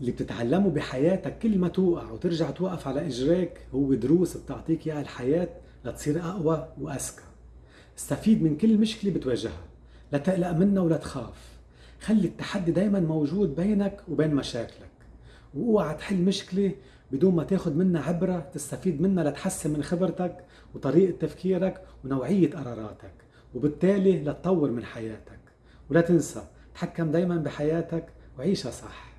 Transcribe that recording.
اللي بتتعلمه بحياتك كل ما توقع وترجع توقف على اجريك هو دروس بتعطيك إياها الحياة لتصير أقوى واذكى استفيد من كل مشكلة بتواجهها لا تقلق منها ولا تخاف. خلي التحدي دايما موجود بينك وبين مشاكلك. وأوعى تحل مشكلة بدون ما تاخد منها عبرة تستفيد منها لتحسن من خبرتك وطريقة تفكيرك ونوعية قراراتك وبالتالي لتطور من حياتك. ولا تنسى تحكم دايما بحياتك وعيشها صح.